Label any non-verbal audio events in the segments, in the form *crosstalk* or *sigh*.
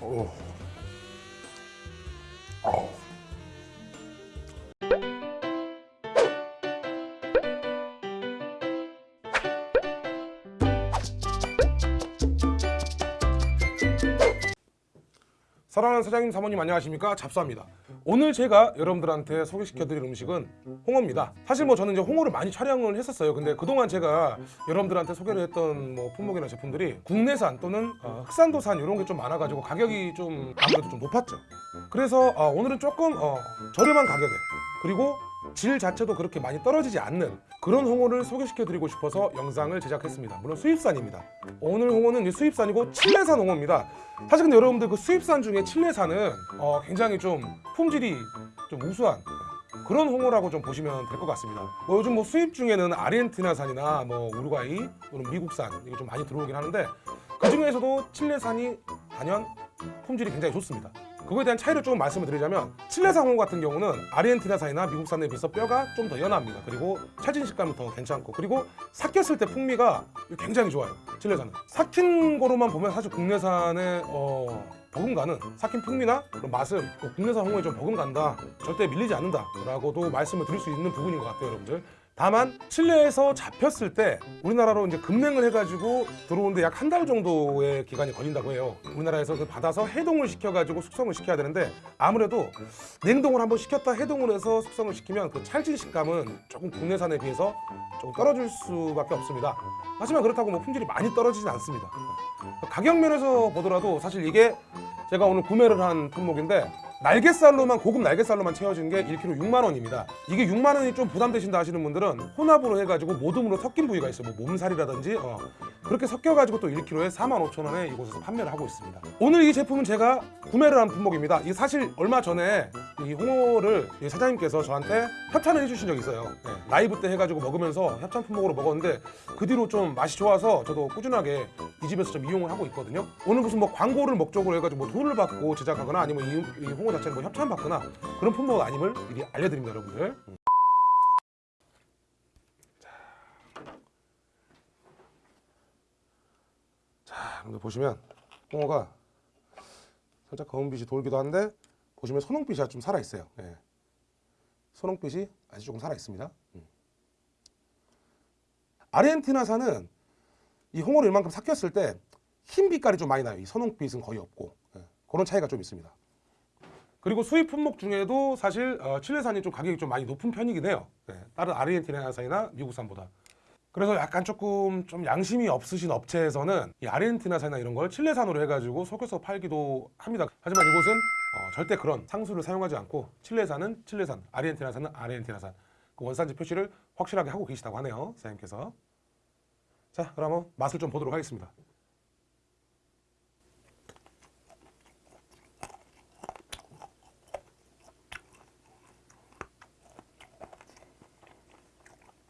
오. 어. 사랑하는 사장님 사모님 안녕하십니까? 잡수합니다. 오늘 제가 여러분들한테 소개시켜드릴 음식은 홍어입니다. 사실 뭐 저는 이제 홍어를 많이 촬영을 했었어요. 근데 그동안 제가 여러분들한테 소개를 했던 뭐 품목이나 제품들이 국내산 또는 어, 흑산도산 이런 게 좀 많아가지고 가격이 좀 아무래도 좀 높았죠. 그래서 어, 오늘은 조금 어, 저렴한 가격에 그리고 질 자체도 그렇게 많이 떨어지지 않는 그런 홍어를 소개시켜드리고 싶어서 영상을 제작했습니다. 물론 수입산입니다. 오늘 홍어는 수입산이고 칠레산 홍어입니다. 사실 근데 여러분들 그 수입산 중에 칠레산은 어, 굉장히 좀 품질이 좀 우수한 그런 홍어라고 좀 보시면 될 것 같습니다. 뭐 요즘 뭐 수입 중에는 아르헨티나산이나 뭐 우루과이 또는 미국산 이게 좀 많이 들어오긴 하는데 그 중에서도 칠레산이 단연 품질이 굉장히 좋습니다. 그거에 대한 차이를 조금 말씀을 드리자면 칠레산 홍어 같은 경우는 아르헨티나산이나 미국산에 비해서 뼈가 좀 더 연합니다. 그리고 찰진 식감이 더 괜찮고 그리고 삭혔을 때 풍미가 굉장히 좋아요. 칠레산은 삭힌 거로만 보면 사실 국내산의 어, 버금가는 삭힌 풍미나 그런 맛은 그 국내산 홍어에 좀 버금간다 절대 밀리지 않는다 라고도 말씀을 드릴 수 있는 부분인 것 같아요 여러분들 다만 칠레에서 잡혔을 때 우리나라로 이제 급냉을 해가지고 들어오는데 약 한 달 정도의 기간이 걸린다고 해요. 우리나라에서 그 받아서 해동을 시켜가지고 숙성을 시켜야 되는데 아무래도 냉동을 한번 시켰다 해동을 해서 숙성을 시키면 그 찰진 식감은 조금 국내산에 비해서 조금 떨어질 수밖에 없습니다. 하지만 그렇다고 뭐 품질이 많이 떨어지진 않습니다. 가격 면에서 보더라도 사실 이게 제가 오늘 구매를 한 품목인데 날개살로만 고급 날개살로만 채워진 게 1kg 6만 원입니다. 이게 6만 원이 좀 부담되신다 하시는 분들은 혼합으로 해가지고 모듬으로 섞인 부위가 있어요. 뭐 몸살이라든지 어, 그렇게 섞여가지고 또 1kg에 4만 5천 원에 이곳에서 판매를 하고 있습니다. 오늘 이 제품은 제가 구매를 한 품목입니다. 이 사실 얼마 전에 이 홍어를 이 사장님께서 저한테 협찬을 해주신 적이 있어요. 네, 라이브 때 해가지고 먹으면서 협찬 품목으로 먹었는데 그 뒤로 좀 맛이 좋아서 저도 꾸준하게 이 집에서 좀 이용을 하고 있거든요. 오늘 무슨 뭐 광고를 목적으로 해가지고 뭐 돈을 받고 제작하거나 아니면 이, 이 홍어 자체를 뭐 협찬 받거나 그런 품목 아님을 미리 알려드립니다, 여러분들. 자, 여러분들 보시면 홍어가 살짝 검은빛이 돌기도 한데 보시면 선홍빛이 좀 살아 있어요. 예. 선홍빛이 아주 조금 살아 있습니다. 음. 아르헨티나산은 이 홍어를 이만큼 삭혔을 때 흰 빛깔이 좀 많이 나요. 이 선홍빛은 거의 없고 예. 그런 차이가 좀 있습니다. 그리고 수입 품목 중에도 사실 어, 칠레산이 좀 가격이 좀 많이 높은 편이긴 해요. 예. 다른 아르헨티나산이나 미국산보다. 그래서 약간 조금 좀 양심이 없으신 업체에서는 이 아르헨티나산이나 이런 걸 칠레산으로 해가지고 속여서 팔기도 합니다. 하지만 이곳은 어, 절대 그런 상수를 사용하지 않고 칠레산은 칠레산, 아르헨티나산은 아르헨티나산 그 원산지 표시를 확실하게 하고 계시다고 하네요. 사장님께서. 자, 그러면 맛을 좀 보도록 하겠습니다.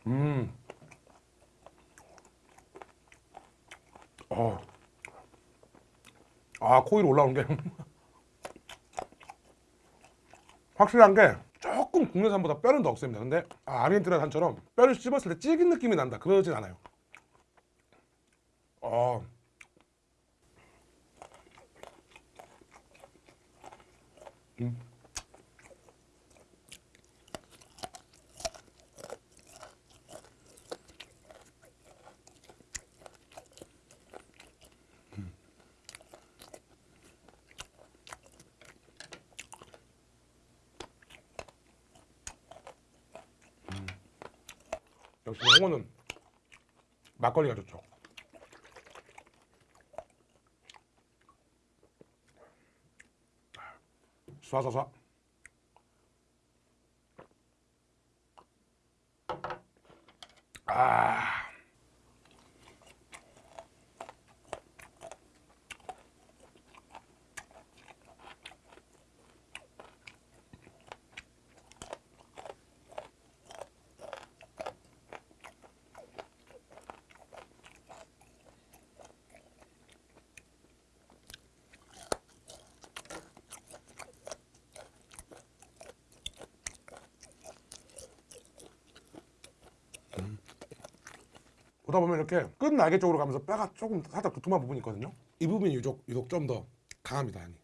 음. 어. 아, 코 위로 올라오는 게 확실한 게 조금 국내산보다 뼈는 더 없습니다. 근데 아, 아르헨티나 산처럼 뼈를 씹었을 때 찌긴 느낌이 난다. 그러진 않아요. 어. 음. 역시 홍어는 막걸리가 좋죠. 쏴쏴쏴. 아. 보다 보면 이렇게 끝 날개 쪽으로 가면서 뼈가 조금 살짝 두툼한 부분이 있거든요. 이 부분이 유독, 유독 좀 더 강합니다 향이.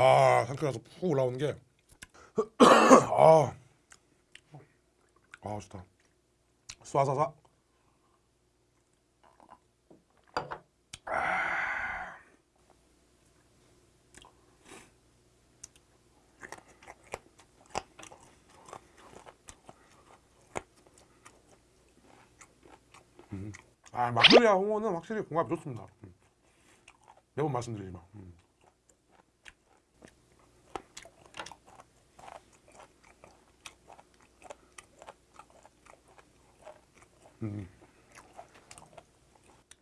아 상쾌해서 푹 올라오는 게. *clears throat* 아, 아 좋다. 쏴쏴쏴. 음. 아 막걸리와 홍어는 확실히 궁합이 좋습니다. 음. 매번 말씀드리지만 음.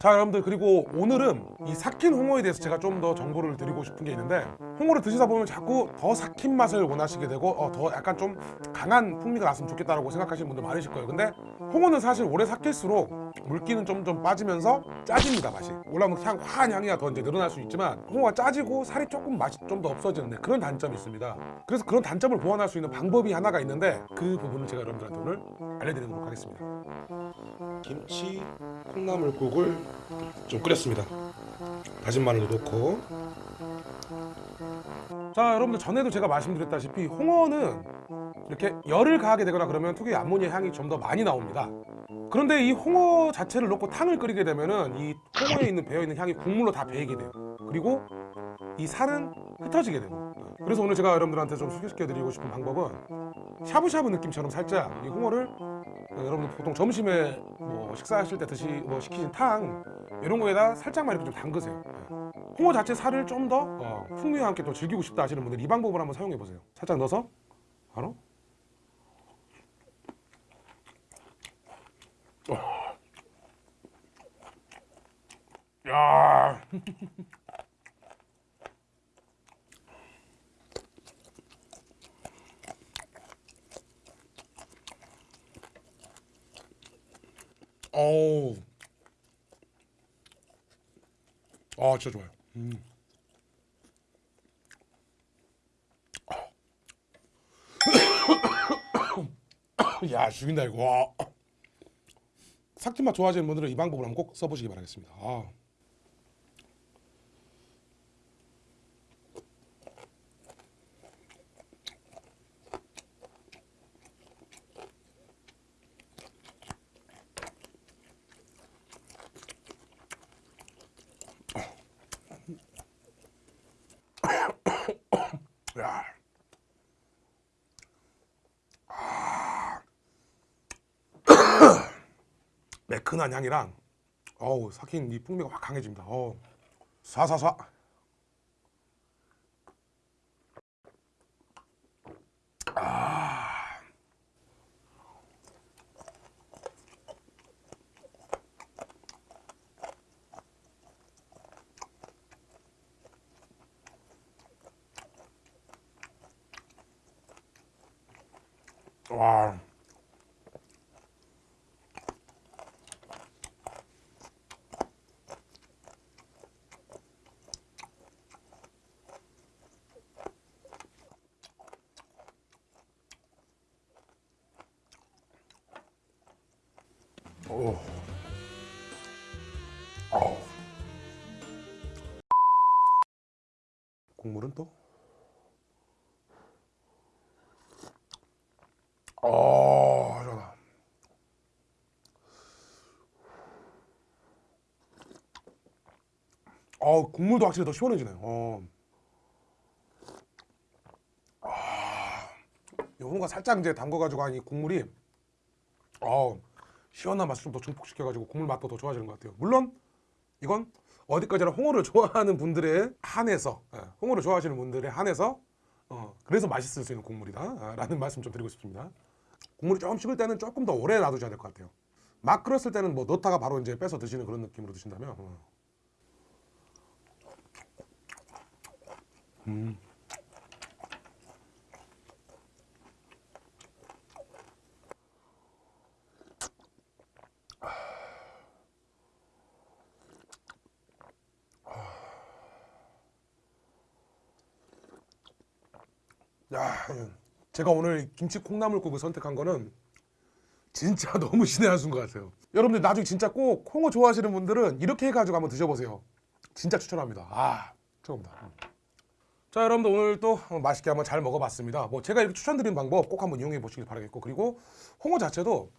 자 여러분들 그리고 오늘은 이 삭힌 홍어에 대해서 제가 좀 더 정보를 드리고 싶은 게 있는데 홍어를 드시다 보면 자꾸 더 삭힌 맛을 원하시게 되고 어, 더 약간 좀 강한 풍미가 났으면 좋겠다라고 생각하시는 분들 많으실 거예요. 근데 홍어는 사실 오래 삭힐수록 물기는 점점 빠지면서 짜집니다 맛이. 올라오는 향 화한 향이가 더 이제 늘어날 수 있지만 홍어가 짜지고 살이 조금 맛이 좀 더 없어지는 데 그런 단점이 있습니다. 그래서 그런 단점을 보완할 수 있는 방법이 하나가 있는데 그 부분을 제가 여러분들한테 오늘 알려드리도록 하겠습니다. 김치 콩나물국을 좀 끓였습니다. 다진 마늘도 넣고. 자, 여러분들 전에도 제가 말씀드렸다시피 홍어는 이렇게 열을 가하게 되거나 그러면 특유의 암모니아 향이 좀 더 많이 나옵니다. 그런데 이 홍어 자체를 넣고 탕을 끓이게 되면 은 이 홍어에 있는 배어 있는 향이 국물로 다 배이게 돼요. 그리고 이 살은 흩어지게 되고. 그래서 오늘 제가 여러분들한테 좀 소개시켜 드리고 싶은 방법은 샤브샤브 느낌처럼 살짝 이 홍어를 어, 여러분들 보통 점심에 뭐 식사하실 때 드시 뭐 시키신 탕 이런 거에다 살짝만 이렇게 좀 담그세요. 예. 홍어 자체 살을 좀더 어, 풍미와 함께 또 즐기고 싶다 하시는 분들 이 방법을 한번 사용해 보세요. 살짝 넣어서 바로 어. 야. 어우. 아, 진짜 좋아요. 음. *coughs* 야, 죽인다 이거. 와. 삭힌 맛 좋아하시는 분들은 이 방법을 한번 꼭 써보시기 바라겠습니다. 아. 야. 아. 매끈한 향이랑 어우 삭힌 이 풍미가 확 강해집니다. 어우 쏴쏴쏴. 아. 와. 국물은 또? 어, 시원하다. 어, 국물도 확실히 더 시원해지네요. 어. 아, 요거가 살짝 이제 담궈가지고 한 이 국물이 어, 시원한 맛을 좀 더 증폭시켜가지고 국물 맛도 더 좋아지는 것 같아요. 물론 이건 어디까지나 홍어를 좋아하는 분들에 한해서 예, 홍어를 좋아하시는 분들에 한해서 어, 그래서 맛있을 수 있는 국물이다 아, 라는 말씀 좀 드리고 싶습니다. 국물이 조금 식을 때는 조금 더 오래 놔두셔야 될 것 같아요. 막 끓였을 때는 뭐 넣다가 바로 이제 빼서 드시는 그런 느낌으로 드신다면 어. 음. 야, 제가 오늘 김치 콩나물국을 선택한 거는 진짜 *laughs* 너무 신의 한 수인 것 같아요. 여러분들 나중에 진짜 꼭 콩어 좋아하시는 분들은 이렇게 해가지고 한번 드셔보세요. 진짜 추천합니다. 아, 최고입니다. 자, 여러분들 오늘 또 맛있게 한번 잘 먹어봤습니다. 뭐 제가 이렇게 추천드린 방법 꼭 한번 이용해 보시길 바라겠고 그리고 홍어 자체도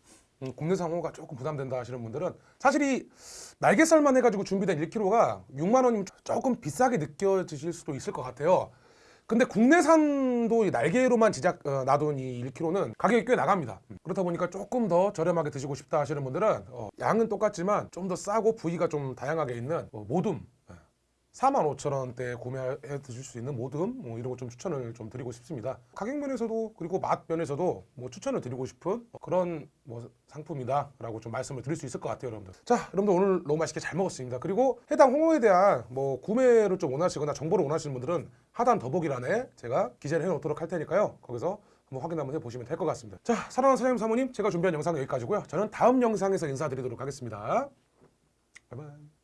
음, 국내산 홍어가 조금 부담된다 하시는 분들은 사실 이 날개살만 해가지고 준비된 1kg가 6만 원이면 조금 비싸게 느껴지실 수도 있을 것 같아요. 근데 국내산도 이 날개로만 제작 어, 놔둔 이 1kg는 가격이 꽤 나갑니다. 그렇다 보니까 조금 더 저렴하게 드시고 싶다 하시는 분들은 어, 양은 똑같지만 좀 더 싸고 부위가 좀 다양하게 있는 어, 모둠 45,000원대에 구매해 드실 수 있는 모듬 뭐 이런 거 좀 추천을 좀 드리고 싶습니다. 가격 면에서도 그리고 맛 면에서도 뭐 추천을 드리고 싶은 그런 뭐 상품이다 라고 좀 말씀을 드릴 수 있을 것 같아요, 여러분들. 자, 여러분들 오늘 너무 맛있게 잘 먹었습니다. 그리고 해당 홍어에 대한 뭐 구매를 좀 원하시거나 정보를 원하시는 분들은 하단 더보기란에 제가 기재를 해 놓도록 할 테니까요. 거기서 한번 확인 한번 해보시면 될 것 같습니다. 자, 사랑하는 사장님 사모님, 제가 준비한 영상은 여기까지고요. 저는 다음 영상에서 인사드리도록 하겠습니다. 바이바이.